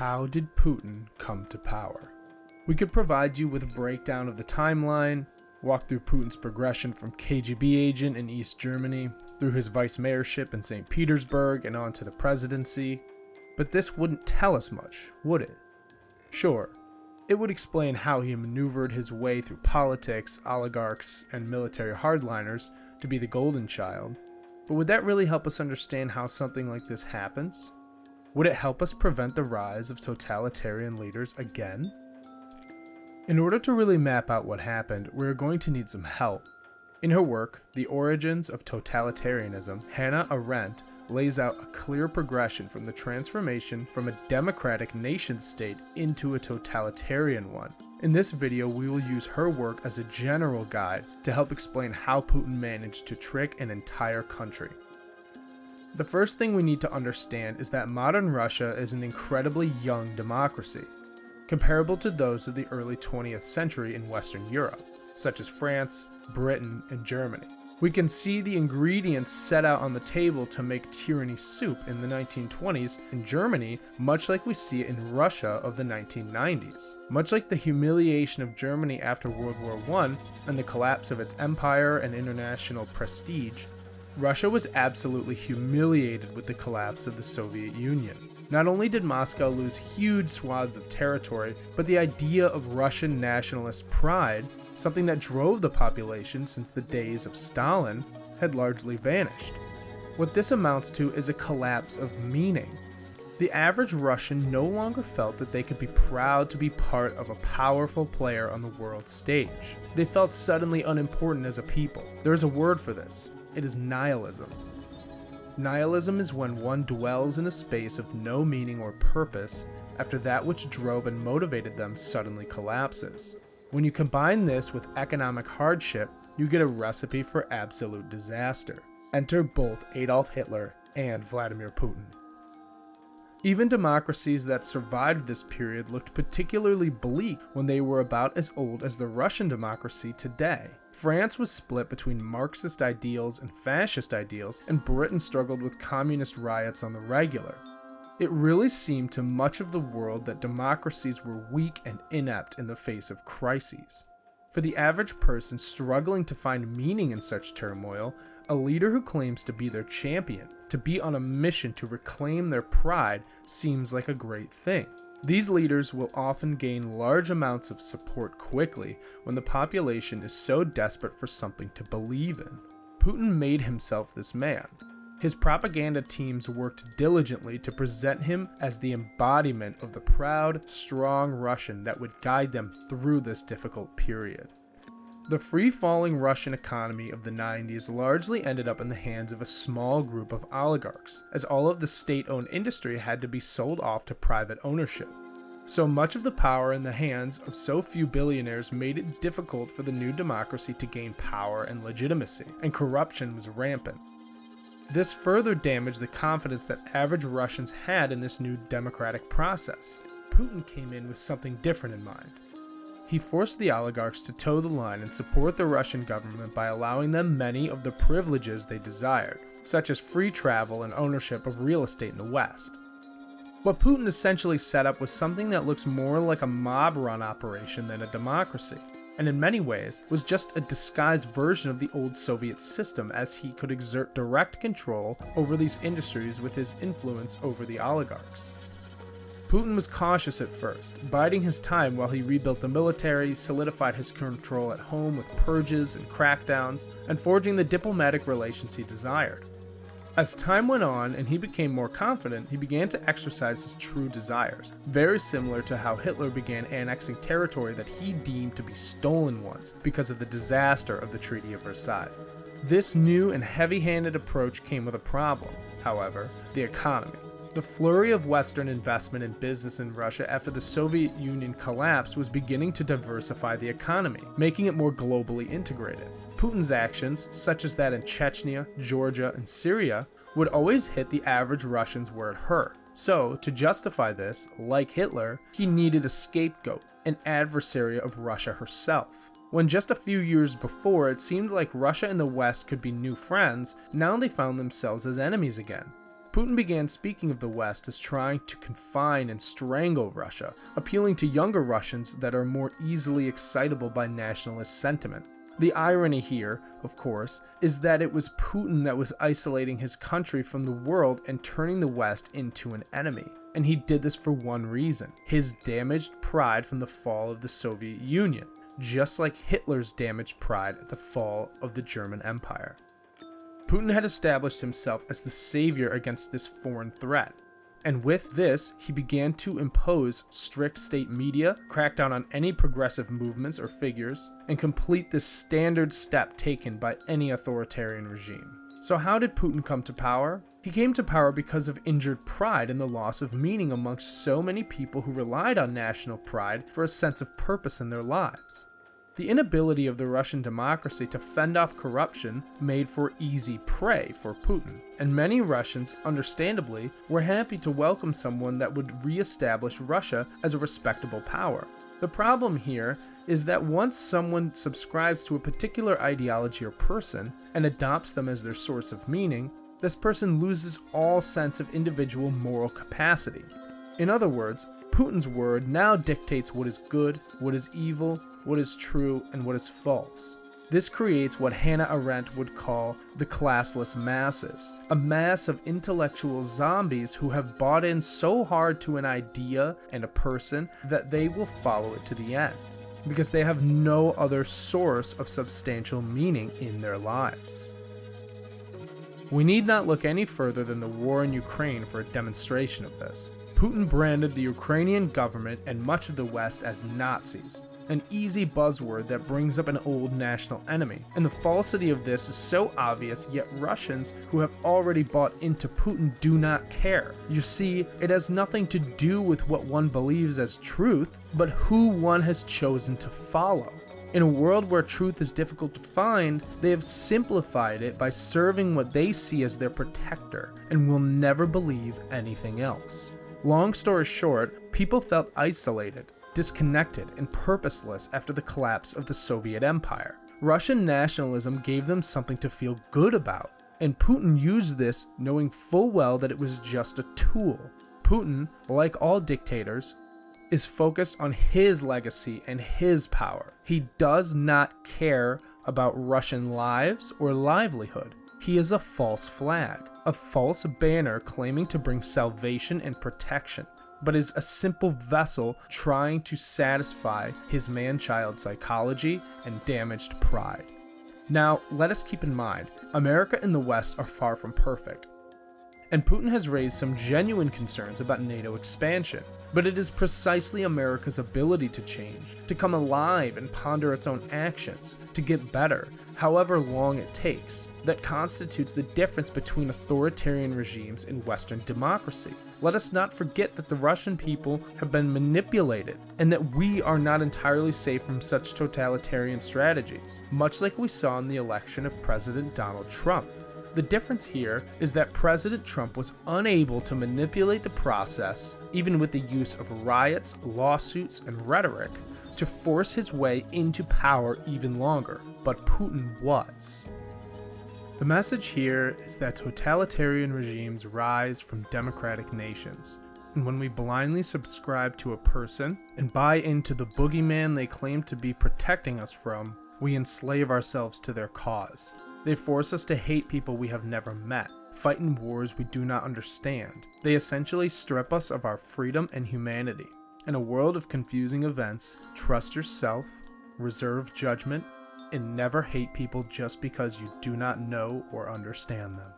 How did Putin come to power? We could provide you with a breakdown of the timeline, walk through Putin's progression from KGB agent in East Germany, through his vice mayorship in St. Petersburg, and on to the presidency. But this wouldn't tell us much, would it? Sure, it would explain how he maneuvered his way through politics, oligarchs, and military hardliners to be the golden child. But would that really help us understand how something like this happens? Would it help us prevent the rise of totalitarian leaders again? In order to really map out what happened, we're going to need some help. In her work, The Origins of Totalitarianism, Hannah Arendt lays out a clear progression from the transformation from a democratic nation state into a totalitarian one. In this video, we will use her work as a general guide to help explain how Putin managed to trick an entire country. The first thing we need to understand is that modern Russia is an incredibly young democracy, comparable to those of the early 20th century in Western Europe, such as France, Britain, and Germany. We can see the ingredients set out on the table to make tyranny soup in the 1920s in Germany, much like we see it in Russia of the 1990s. Much like the humiliation of Germany after World War I and the collapse of its empire and international prestige, Russia was absolutely humiliated with the collapse of the Soviet Union. Not only did Moscow lose huge swaths of territory, but the idea of Russian nationalist pride something that drove the population since the days of Stalin, had largely vanished. What this amounts to is a collapse of meaning. The average Russian no longer felt that they could be proud to be part of a powerful player on the world stage. They felt suddenly unimportant as a people. There is a word for this. It is nihilism. Nihilism is when one dwells in a space of no meaning or purpose after that which drove and motivated them suddenly collapses. When you combine this with economic hardship, you get a recipe for absolute disaster. Enter both Adolf Hitler and Vladimir Putin. Even democracies that survived this period looked particularly bleak when they were about as old as the Russian democracy today. France was split between Marxist ideals and fascist ideals, and Britain struggled with communist riots on the regular. It really seemed to much of the world that democracies were weak and inept in the face of crises. For the average person struggling to find meaning in such turmoil, a leader who claims to be their champion, to be on a mission to reclaim their pride, seems like a great thing. These leaders will often gain large amounts of support quickly when the population is so desperate for something to believe in. Putin made himself this man, his propaganda teams worked diligently to present him as the embodiment of the proud, strong Russian that would guide them through this difficult period. The free-falling Russian economy of the 90s largely ended up in the hands of a small group of oligarchs, as all of the state-owned industry had to be sold off to private ownership. So much of the power in the hands of so few billionaires made it difficult for the new democracy to gain power and legitimacy, and corruption was rampant. This further damaged the confidence that average Russians had in this new democratic process. Putin came in with something different in mind. He forced the oligarchs to toe the line and support the Russian government by allowing them many of the privileges they desired, such as free travel and ownership of real estate in the West. What Putin essentially set up was something that looks more like a mob run operation than a democracy and in many ways was just a disguised version of the old Soviet system as he could exert direct control over these industries with his influence over the oligarchs. Putin was cautious at first, biding his time while he rebuilt the military, solidified his control at home with purges and crackdowns, and forging the diplomatic relations he desired. As time went on and he became more confident, he began to exercise his true desires, very similar to how Hitler began annexing territory that he deemed to be stolen ones because of the disaster of the Treaty of Versailles. This new and heavy-handed approach came with a problem, however, the economy. The flurry of Western investment in business in Russia after the Soviet Union collapsed was beginning to diversify the economy, making it more globally integrated. Putin's actions, such as that in Chechnya, Georgia, and Syria, would always hit the average Russians where it hurt. So, to justify this, like Hitler, he needed a scapegoat, an adversary of Russia herself. When just a few years before it seemed like Russia and the West could be new friends, now they found themselves as enemies again. Putin began speaking of the West as trying to confine and strangle Russia, appealing to younger Russians that are more easily excitable by nationalist sentiment. The irony here, of course, is that it was Putin that was isolating his country from the world and turning the West into an enemy. And he did this for one reason his damaged pride from the fall of the Soviet Union, just like Hitler's damaged pride at the fall of the German Empire. Putin had established himself as the savior against this foreign threat. And with this, he began to impose strict state media, crack down on any progressive movements or figures, and complete the standard step taken by any authoritarian regime. So, how did Putin come to power? He came to power because of injured pride and the loss of meaning amongst so many people who relied on national pride for a sense of purpose in their lives. The inability of the Russian democracy to fend off corruption made for easy prey for Putin, and many Russians, understandably, were happy to welcome someone that would re-establish Russia as a respectable power. The problem here is that once someone subscribes to a particular ideology or person and adopts them as their source of meaning, this person loses all sense of individual moral capacity. In other words, Putin's word now dictates what is good, what is evil, what is true, and what is false. This creates what Hannah Arendt would call the classless masses, a mass of intellectual zombies who have bought in so hard to an idea and a person that they will follow it to the end, because they have no other source of substantial meaning in their lives. We need not look any further than the war in Ukraine for a demonstration of this. Putin branded the Ukrainian government and much of the West as Nazis, an easy buzzword that brings up an old national enemy. And the falsity of this is so obvious, yet Russians who have already bought into Putin do not care. You see, it has nothing to do with what one believes as truth, but who one has chosen to follow. In a world where truth is difficult to find, they have simplified it by serving what they see as their protector and will never believe anything else. Long story short, people felt isolated, disconnected, and purposeless after the collapse of the Soviet Empire. Russian nationalism gave them something to feel good about, and Putin used this knowing full well that it was just a tool. Putin, like all dictators, is focused on his legacy and his power. He does not care about Russian lives or livelihood. He is a false flag, a false banner claiming to bring salvation and protection, but is a simple vessel trying to satisfy his man child psychology and damaged pride. Now, let us keep in mind, America and the West are far from perfect, and Putin has raised some genuine concerns about NATO expansion. But it is precisely America's ability to change, to come alive and ponder its own actions, to get better, however long it takes, that constitutes the difference between authoritarian regimes and Western democracy. Let us not forget that the Russian people have been manipulated, and that we are not entirely safe from such totalitarian strategies, much like we saw in the election of President Donald Trump. The difference here is that President Trump was unable to manipulate the process, even with the use of riots, lawsuits, and rhetoric, to force his way into power even longer, but Putin was. The message here is that totalitarian regimes rise from democratic nations, and when we blindly subscribe to a person and buy into the boogeyman they claim to be protecting us from, we enslave ourselves to their cause. They force us to hate people we have never met, fight in wars we do not understand. They essentially strip us of our freedom and humanity. In a world of confusing events, trust yourself, reserve judgment, and never hate people just because you do not know or understand them.